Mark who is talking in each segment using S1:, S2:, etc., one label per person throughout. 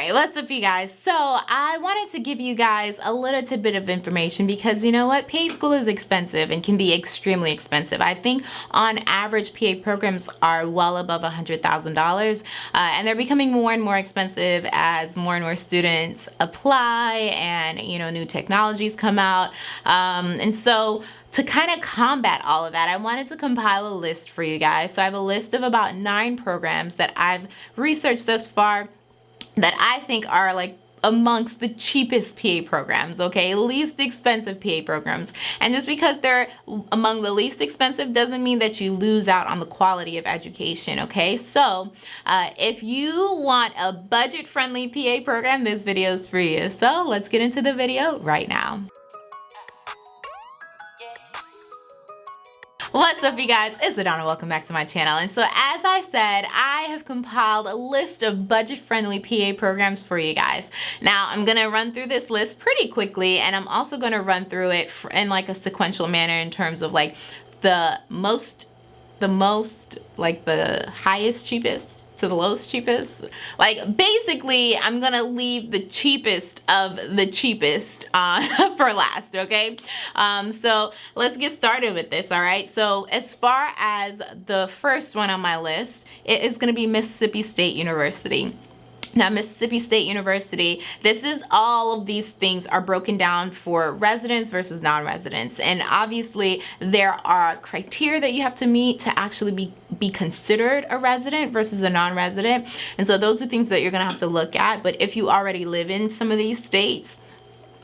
S1: right, what's up you guys? So I wanted to give you guys a little tidbit of information because you know what? PA school is expensive and can be extremely expensive. I think on average PA programs are well above $100,000 uh, and they're becoming more and more expensive as more and more students apply and you know new technologies come out. Um, and so to kind of combat all of that, I wanted to compile a list for you guys. So I have a list of about nine programs that I've researched thus far that I think are like amongst the cheapest PA programs, okay? Least expensive PA programs. And just because they're among the least expensive doesn't mean that you lose out on the quality of education, okay? So uh, if you want a budget-friendly PA program, this video is for you. So let's get into the video right now. What's up you guys? It's Adana. Welcome back to my channel. And so as I said, I have compiled a list of budget-friendly PA programs for you guys. Now I'm going to run through this list pretty quickly and I'm also going to run through it in like a sequential manner in terms of like the most the most like the highest cheapest to the lowest cheapest. Like basically I'm gonna leave the cheapest of the cheapest uh, for last okay? Um, so let's get started with this all right? So as far as the first one on my list it is gonna be Mississippi State University now, Mississippi State University, this is all of these things are broken down for residents versus non-residents. And obviously there are criteria that you have to meet to actually be, be considered a resident versus a non-resident. And so those are things that you're gonna have to look at. But if you already live in some of these states,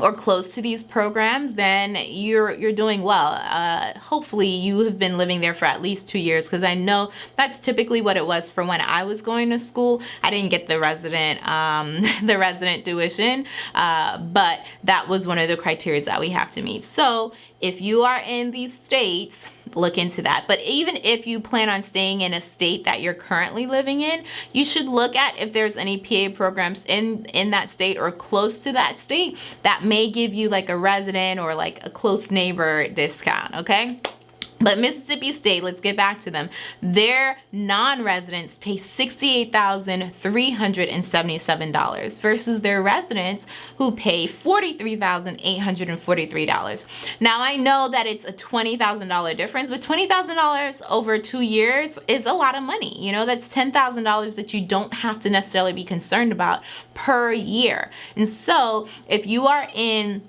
S1: or close to these programs, then you're you're doing well. Uh, hopefully you have been living there for at least two years because I know that's typically what it was for when I was going to school. I didn't get the resident um, the resident tuition, uh, but that was one of the criteria that we have to meet. So if you are in these states, look into that. But even if you plan on staying in a state that you're currently living in, you should look at if there's any PA programs in, in that state or close to that state that may give you like a resident or like a close neighbor discount, okay? But Mississippi State, let's get back to them. Their non-residents pay $68,377 versus their residents who pay $43,843. Now I know that it's a $20,000 difference, but $20,000 over two years is a lot of money. You know, that's $10,000 that you don't have to necessarily be concerned about per year. And so if you are in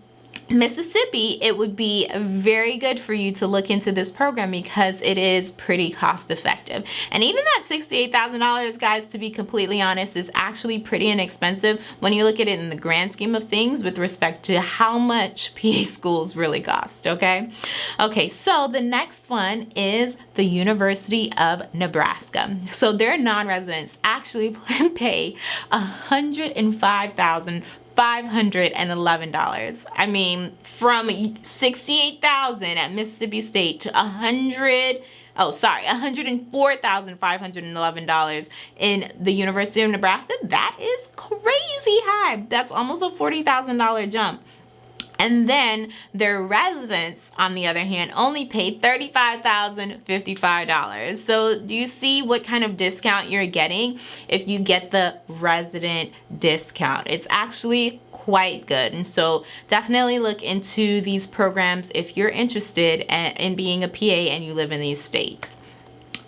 S1: Mississippi, it would be very good for you to look into this program because it is pretty cost effective. And even that $68,000, guys, to be completely honest, is actually pretty inexpensive when you look at it in the grand scheme of things with respect to how much PA schools really cost, okay? Okay, so the next one is the University of Nebraska. So their non-residents actually pay 105000 $511. I mean, from 68,000 at Mississippi State to 100 oh sorry $104,511 in the University of Nebraska that is crazy high that's almost a $40,000 jump and then their residents, on the other hand, only paid $35,055. So do you see what kind of discount you're getting if you get the resident discount? It's actually quite good. And so definitely look into these programs if you're interested in being a PA and you live in these states.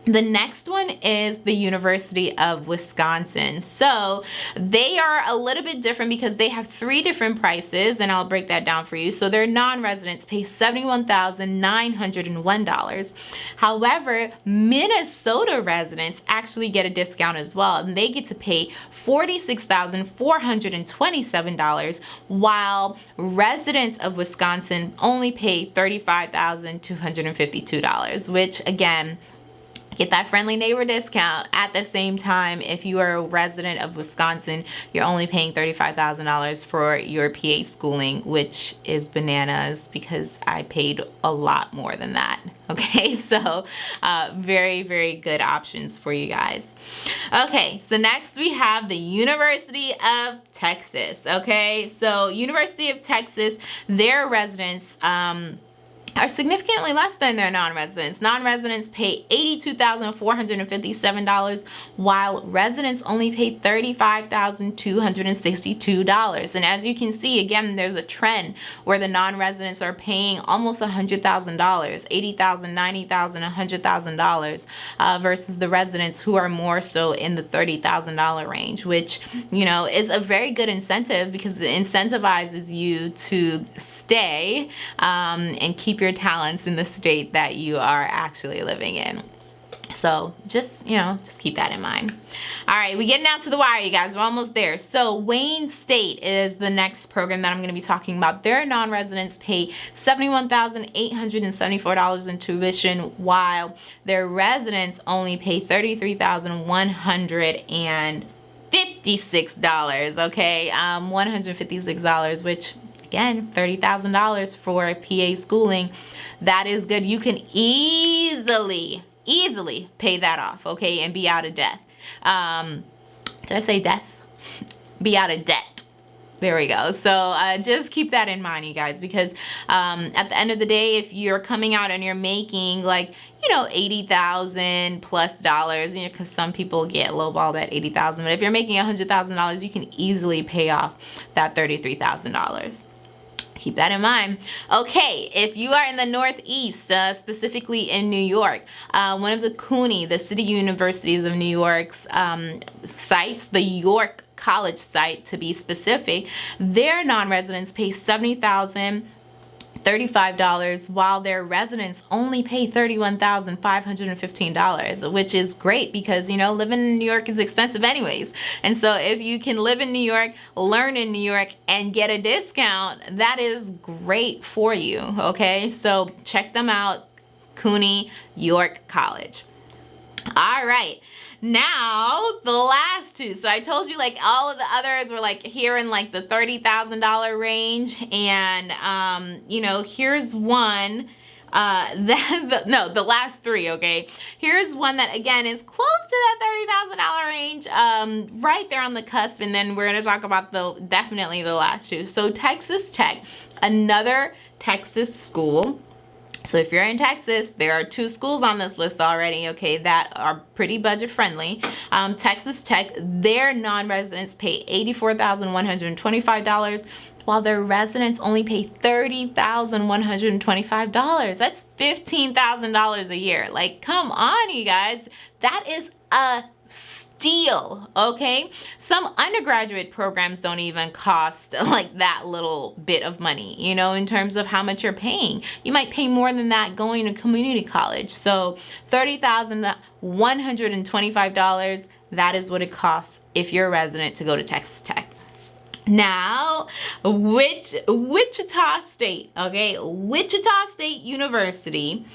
S1: The next one is the University of Wisconsin. So they are a little bit different because they have three different prices and I'll break that down for you. So their non-residents pay $71,901. However, Minnesota residents actually get a discount as well and they get to pay $46,427 while residents of Wisconsin only pay $35,252 which again get that friendly neighbor discount. At the same time if you are a resident of Wisconsin you're only paying $35,000 for your PA schooling which is bananas because I paid a lot more than that okay? So uh, very very good options for you guys. Okay so next we have the University of Texas okay? So University of Texas their residents um, are significantly less than their non-residents. Non-residents pay $82,457 while residents only pay $35,262. And as you can see, again, there's a trend where the non-residents are paying almost $100,000, $80,000, $90,000, $100,000 uh, versus the residents who are more so in the $30,000 range, which, you know, is a very good incentive because it incentivizes you to stay um, and keep your talents in the state that you are actually living in. So just, you know, just keep that in mind. All right, we're getting down to the wire, you guys. We're almost there. So Wayne State is the next program that I'm going to be talking about. Their non-residents pay $71,874 in tuition, while their residents only pay $33,156, okay? Um, $156, which again, $30,000 for a PA schooling. That is good. You can easily, easily pay that off, okay, and be out of debt. Um, did I say death? Be out of debt. There we go. So uh, just keep that in mind, you guys, because um, at the end of the day, if you're coming out and you're making like, you know, 80,000 plus dollars, you know, because some people get lowballed at 80,000, but if you're making $100,000, you can easily pay off that $33,000 keep that in mind. Okay, if you are in the Northeast, uh, specifically in New York, uh, one of the CUNY, the City Universities of New York's um, sites, the York College site to be specific, their non-residents pay 70000 $35 while their residents only pay $31,515 which is great because you know living in New York is expensive anyways. And so if you can live in New York learn in New York and get a discount that is great for you okay? So check them out CUNY York College all right. Now the last two. So i told you like all of the others were like here in like the $30,000 range. And um you know here's one uh that the, no the last three okay? Here's one that again is close to that $30,000 range um right there on the cusp. And then we're going to talk about the definitely the last two. So Texas Tech another Texas school so if you're in Texas, there are two schools on this list already, okay, that are pretty budget friendly. Um, Texas Tech, their non-residents pay $84,125 while their residents only pay $30,125. That's $15,000 a year. Like, come on, you guys. That is a steal okay? Some undergraduate programs don't even cost like that little bit of money you know in terms of how much you're paying. You might pay more than that going to community college. So $30,125 that is what it costs if you're a resident to go to Texas Tech. Now, which Wichita State, okay, Wichita State University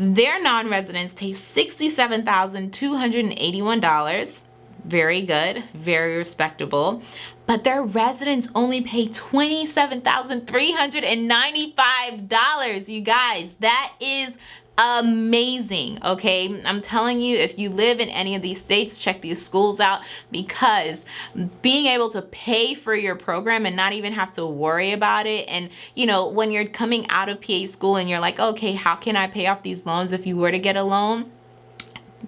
S1: their non-residents pay $67,281. Very good, very respectable. But their residents only pay $27,395. You guys, that is amazing okay? I'm telling you if you live in any of these states check these schools out because being able to pay for your program and not even have to worry about it and you know when you're coming out of PA school and you're like okay how can I pay off these loans if you were to get a loan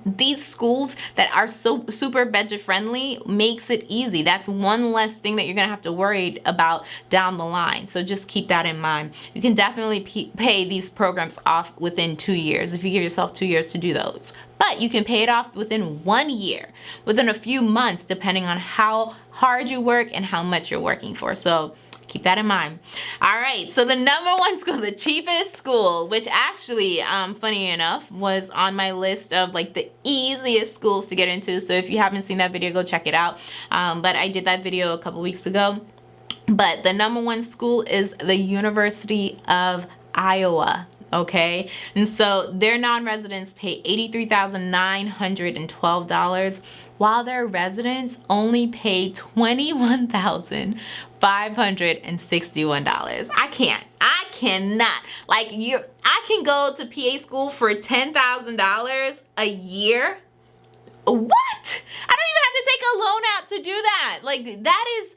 S1: these schools that are so super budget friendly makes it easy. That's one less thing that you're gonna have to worry about down the line. So just keep that in mind. You can definitely pay these programs off within two years if you give yourself two years to do those. But you can pay it off within one year within a few months depending on how hard you work and how much you're working for. So keep that in mind. All right so the number one school the cheapest school which actually um, funny enough was on my list of like the easiest schools to get into. So if you haven't seen that video go check it out. Um, but I did that video a couple weeks ago. But the number one school is the University of Iowa okay? And so their non-residents pay $83,912 while their residents only pay $21,561. I can't. I cannot. Like you I can go to PA school for $10,000 a year. What? I don't even have to take a loan out to do that. Like that is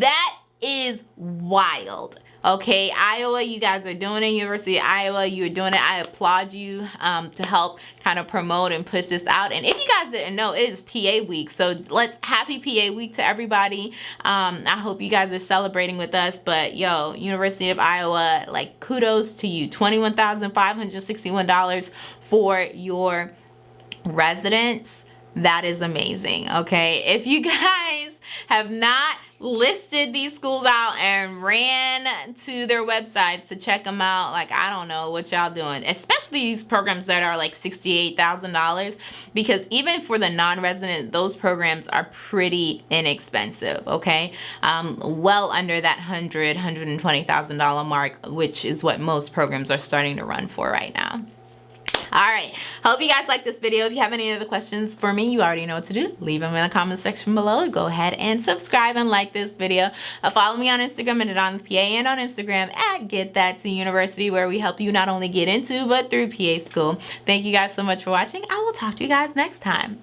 S1: that is wild Okay, Iowa, you guys are doing it. University of Iowa, you're doing it. I applaud you um, to help kind of promote and push this out. And if you guys didn't know, it is PA week. So let's happy PA week to everybody. Um, I hope you guys are celebrating with us. But yo, University of Iowa, like kudos to you. $21,561 for your residence. That is amazing. Okay, if you guys have not listed these schools out and ran to their websites to check them out. Like i don't know what y'all doing especially these programs that are like $68,000 because even for the non-resident those programs are pretty inexpensive okay? Um, well under that 100 $120,000 mark which is what most programs are starting to run for right now all right. Hope you guys like this video. If you have any other questions for me you already know what to do. Leave them in the comment section below. Go ahead and subscribe and like this video. Uh, follow me on instagram and on pa and on instagram at get that to university where we help you not only get into but through pa school. Thank you guys so much for watching. I will talk to you guys next time